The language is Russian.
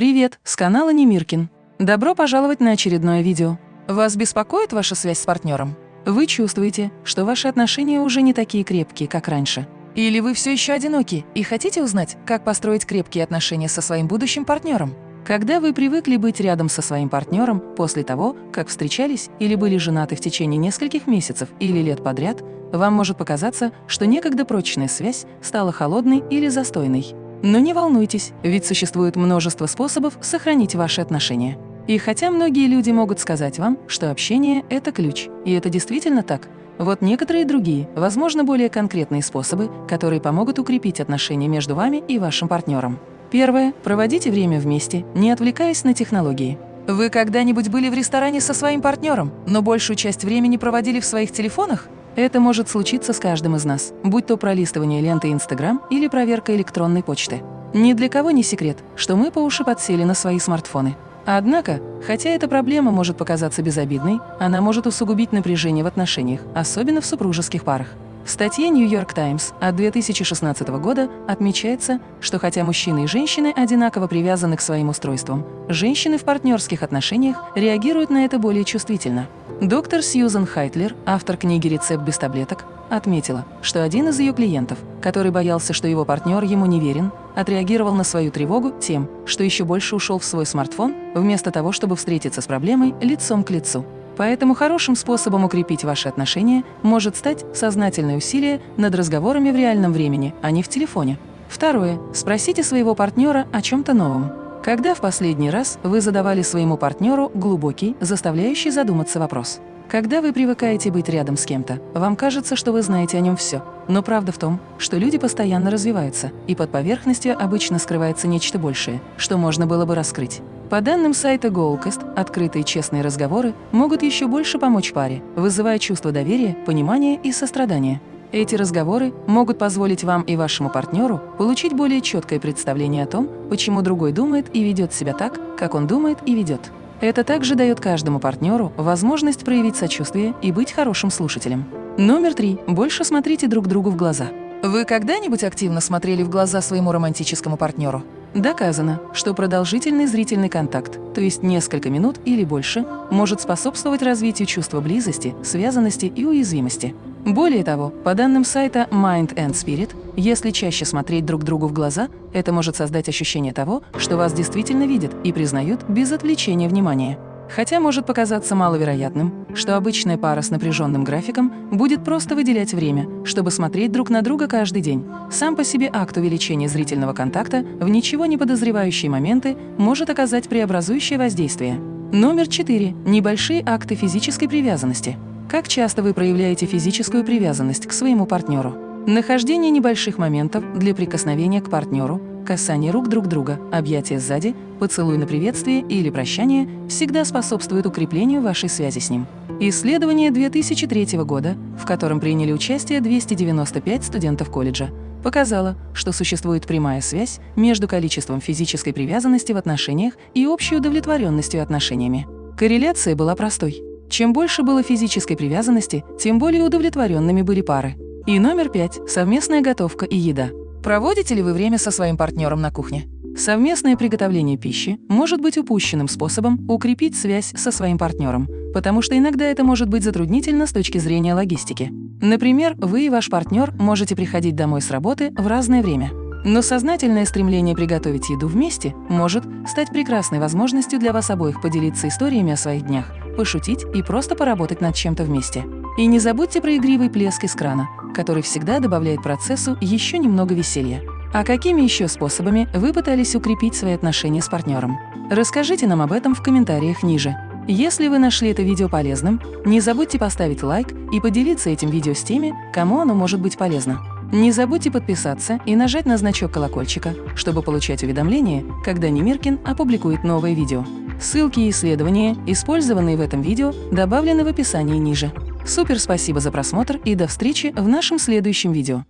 Привет, с канала Немиркин. Добро пожаловать на очередное видео. Вас беспокоит ваша связь с партнером? Вы чувствуете, что ваши отношения уже не такие крепкие, как раньше? Или вы все еще одиноки и хотите узнать, как построить крепкие отношения со своим будущим партнером? Когда вы привыкли быть рядом со своим партнером после того, как встречались или были женаты в течение нескольких месяцев или лет подряд, вам может показаться, что некогда прочная связь стала холодной или застойной. Но не волнуйтесь, ведь существует множество способов сохранить ваши отношения. И хотя многие люди могут сказать вам, что общение – это ключ, и это действительно так, вот некоторые другие, возможно, более конкретные способы, которые помогут укрепить отношения между вами и вашим партнером. Первое. Проводите время вместе, не отвлекаясь на технологии. Вы когда-нибудь были в ресторане со своим партнером, но большую часть времени проводили в своих телефонах? Это может случиться с каждым из нас, будь то пролистывание ленты Instagram или проверка электронной почты. Ни для кого не секрет, что мы по уши подсели на свои смартфоны. Однако, хотя эта проблема может показаться безобидной, она может усугубить напряжение в отношениях, особенно в супружеских парах. В статье New York Times от 2016 года отмечается, что хотя мужчины и женщины одинаково привязаны к своим устройствам, женщины в партнерских отношениях реагируют на это более чувствительно. Доктор Сьюзан Хайтлер, автор книги «Рецепт без таблеток», отметила, что один из ее клиентов, который боялся, что его партнер ему не верен, отреагировал на свою тревогу тем, что еще больше ушел в свой смартфон, вместо того, чтобы встретиться с проблемой лицом к лицу. Поэтому хорошим способом укрепить ваши отношения может стать сознательное усилие над разговорами в реальном времени, а не в телефоне. Второе. Спросите своего партнера о чем-то новом. Когда в последний раз вы задавали своему партнеру глубокий, заставляющий задуматься вопрос? Когда вы привыкаете быть рядом с кем-то, вам кажется, что вы знаете о нем все. Но правда в том, что люди постоянно развиваются, и под поверхностью обычно скрывается нечто большее, что можно было бы раскрыть. По данным сайта Goalcast, открытые честные разговоры могут еще больше помочь паре, вызывая чувство доверия, понимания и сострадания. Эти разговоры могут позволить вам и вашему партнеру получить более четкое представление о том, почему другой думает и ведет себя так, как он думает и ведет. Это также дает каждому партнеру возможность проявить сочувствие и быть хорошим слушателем. Номер три. Больше смотрите друг другу в глаза. Вы когда-нибудь активно смотрели в глаза своему романтическому партнеру? Доказано, что продолжительный зрительный контакт, то есть несколько минут или больше, может способствовать развитию чувства близости, связанности и уязвимости. Более того, по данным сайта Mind and Spirit, если чаще смотреть друг другу в глаза, это может создать ощущение того, что вас действительно видят и признают без отвлечения внимания. Хотя может показаться маловероятным, что обычная пара с напряженным графиком будет просто выделять время, чтобы смотреть друг на друга каждый день. Сам по себе акт увеличения зрительного контакта в ничего не подозревающие моменты может оказать преобразующее воздействие. Номер 4. Небольшие акты физической привязанности. Как часто вы проявляете физическую привязанность к своему партнеру? Нахождение небольших моментов для прикосновения к партнеру, касание рук друг друга, объятия сзади, поцелуй на приветствие или прощание всегда способствует укреплению вашей связи с ним. Исследование 2003 года, в котором приняли участие 295 студентов колледжа, показало, что существует прямая связь между количеством физической привязанности в отношениях и общей удовлетворенностью отношениями. Корреляция была простой. Чем больше было физической привязанности, тем более удовлетворенными были пары. И номер пять – совместная готовка и еда. Проводите ли вы время со своим партнером на кухне? Совместное приготовление пищи может быть упущенным способом укрепить связь со своим партнером, потому что иногда это может быть затруднительно с точки зрения логистики. Например, вы и ваш партнер можете приходить домой с работы в разное время. Но сознательное стремление приготовить еду вместе может стать прекрасной возможностью для вас обоих поделиться историями о своих днях, пошутить и просто поработать над чем-то вместе. И не забудьте про игривый плеск из крана, который всегда добавляет процессу еще немного веселья. А какими еще способами вы пытались укрепить свои отношения с партнером? Расскажите нам об этом в комментариях ниже. Если вы нашли это видео полезным, не забудьте поставить лайк и поделиться этим видео с теми, кому оно может быть полезно. Не забудьте подписаться и нажать на значок колокольчика, чтобы получать уведомления, когда Немиркин опубликует новое видео. Ссылки и исследования, использованные в этом видео, добавлены в описании ниже. Супер спасибо за просмотр и до встречи в нашем следующем видео.